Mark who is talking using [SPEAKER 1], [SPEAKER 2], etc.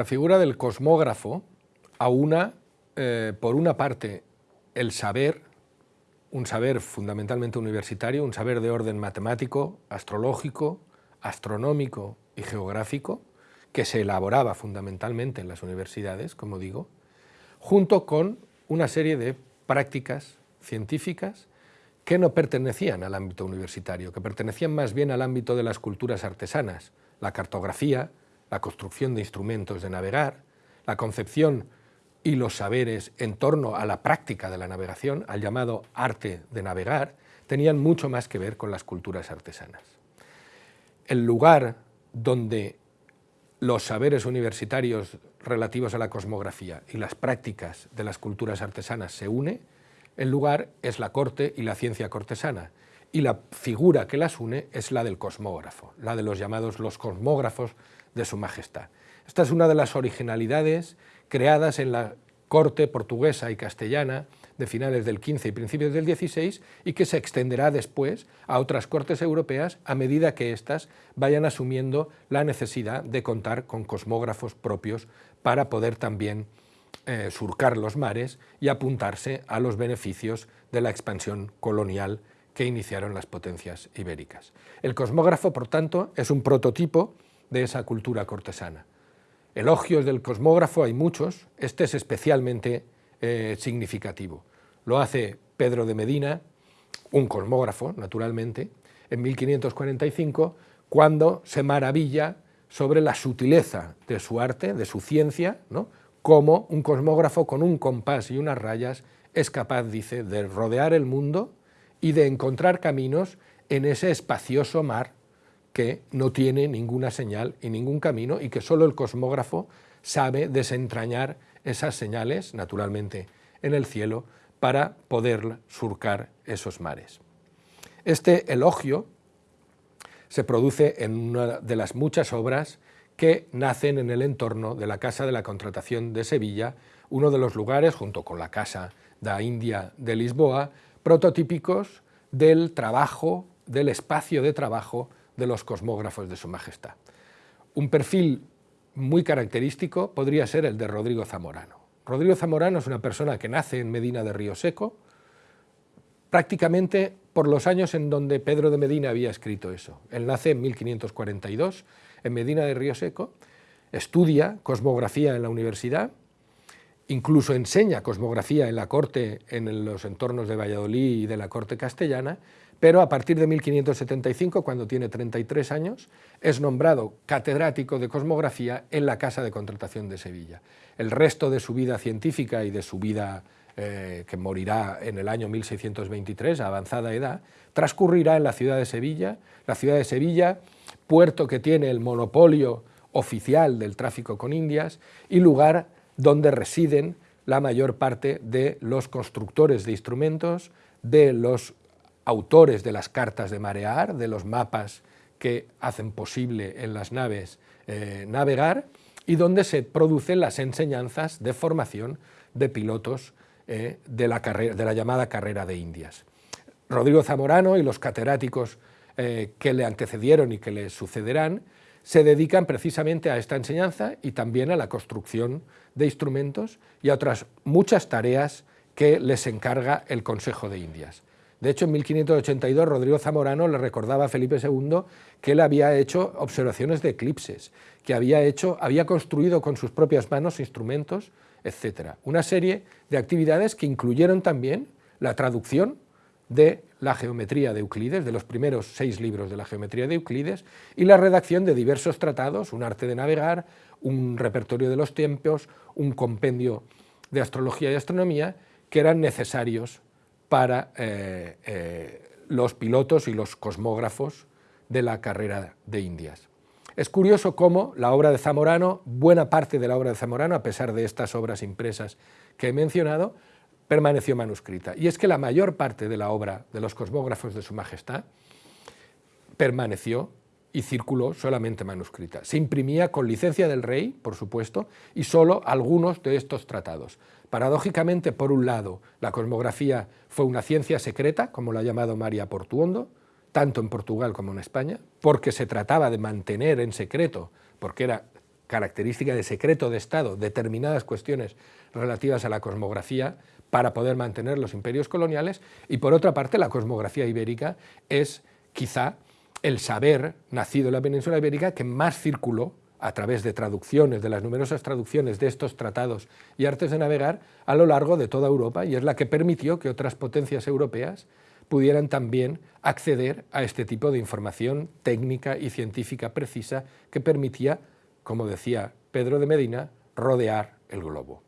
[SPEAKER 1] La figura del cosmógrafo aúna, eh, por una parte, el saber, un saber fundamentalmente universitario, un saber de orden matemático, astrológico, astronómico y geográfico, que se elaboraba fundamentalmente en las universidades, como digo, junto con una serie de prácticas científicas que no pertenecían al ámbito universitario, que pertenecían más bien al ámbito de las culturas artesanas, la cartografía, la construcción de instrumentos de navegar, la concepción y los saberes en torno a la práctica de la navegación, al llamado arte de navegar, tenían mucho más que ver con las culturas artesanas. El lugar donde los saberes universitarios relativos a la cosmografía y las prácticas de las culturas artesanas se une, el lugar es la corte y la ciencia cortesana, y la figura que las une es la del cosmógrafo, la de los llamados los cosmógrafos de su majestad. Esta es una de las originalidades creadas en la corte portuguesa y castellana de finales del XV y principios del XVI y que se extenderá después a otras cortes europeas a medida que éstas vayan asumiendo la necesidad de contar con cosmógrafos propios para poder también eh, surcar los mares y apuntarse a los beneficios de la expansión colonial que iniciaron las potencias ibéricas. El cosmógrafo, por tanto, es un prototipo de esa cultura cortesana. Elogios del cosmógrafo hay muchos, este es especialmente eh, significativo. Lo hace Pedro de Medina, un cosmógrafo, naturalmente, en 1545, cuando se maravilla sobre la sutileza de su arte, de su ciencia, ¿no? cómo un cosmógrafo con un compás y unas rayas es capaz, dice, de rodear el mundo y de encontrar caminos en ese espacioso mar que no tiene ninguna señal y ningún camino y que solo el cosmógrafo sabe desentrañar esas señales, naturalmente, en el cielo, para poder surcar esos mares. Este elogio se produce en una de las muchas obras que nacen en el entorno de la Casa de la Contratación de Sevilla, uno de los lugares, junto con la Casa da India de Lisboa, prototípicos del trabajo, del espacio de trabajo de los cosmógrafos de su majestad. Un perfil muy característico podría ser el de Rodrigo Zamorano. Rodrigo Zamorano es una persona que nace en Medina de Río Seco, prácticamente por los años en donde Pedro de Medina había escrito eso. Él nace en 1542 en Medina de Río Seco, estudia cosmografía en la universidad, incluso enseña cosmografía en la corte, en los entornos de Valladolid y de la corte castellana, pero a partir de 1575, cuando tiene 33 años, es nombrado catedrático de cosmografía en la Casa de Contratación de Sevilla. El resto de su vida científica y de su vida eh, que morirá en el año 1623, a avanzada edad, transcurrirá en la ciudad de Sevilla, la ciudad de Sevilla, puerto que tiene el monopolio oficial del tráfico con Indias y lugar donde residen la mayor parte de los constructores de instrumentos, de los autores de las cartas de marear, de los mapas que hacen posible en las naves eh, navegar y donde se producen las enseñanzas de formación de pilotos eh, de, la de, la llamada carrera de Indias. Rodrigo Zamorano y los catedráticos eh, que le antecedieron y que le sucederán se dedican precisamente a esta enseñanza y también a la construcción de instrumentos y a otras muchas tareas que les encarga el Consejo de Indias. De hecho, en 1582 Rodrigo Zamorano le recordaba a Felipe II que él había hecho observaciones de eclipses, que había, hecho, había construido con sus propias manos instrumentos, etc. Una serie de actividades que incluyeron también la traducción de la geometría de Euclides, de los primeros seis libros de la geometría de Euclides, y la redacción de diversos tratados, un arte de navegar, un repertorio de los tiempos, un compendio de astrología y astronomía, que eran necesarios para eh, eh, los pilotos y los cosmógrafos de la carrera de Indias. Es curioso cómo la obra de Zamorano, buena parte de la obra de Zamorano, a pesar de estas obras impresas que he mencionado, permaneció manuscrita. Y es que la mayor parte de la obra de los cosmógrafos de su majestad permaneció y circuló solamente manuscrita. Se imprimía con licencia del rey, por supuesto, y solo algunos de estos tratados. Paradójicamente, por un lado, la cosmografía fue una ciencia secreta, como la ha llamado María Portuondo, tanto en Portugal como en España, porque se trataba de mantener en secreto, porque era característica de secreto de Estado determinadas cuestiones relativas a la cosmografía para poder mantener los imperios coloniales y por otra parte la cosmografía ibérica es quizá el saber nacido en la península ibérica que más circuló a través de traducciones, de las numerosas traducciones de estos tratados y artes de navegar a lo largo de toda Europa y es la que permitió que otras potencias europeas pudieran también acceder a este tipo de información técnica y científica precisa que permitía, como decía Pedro de Medina, rodear el globo.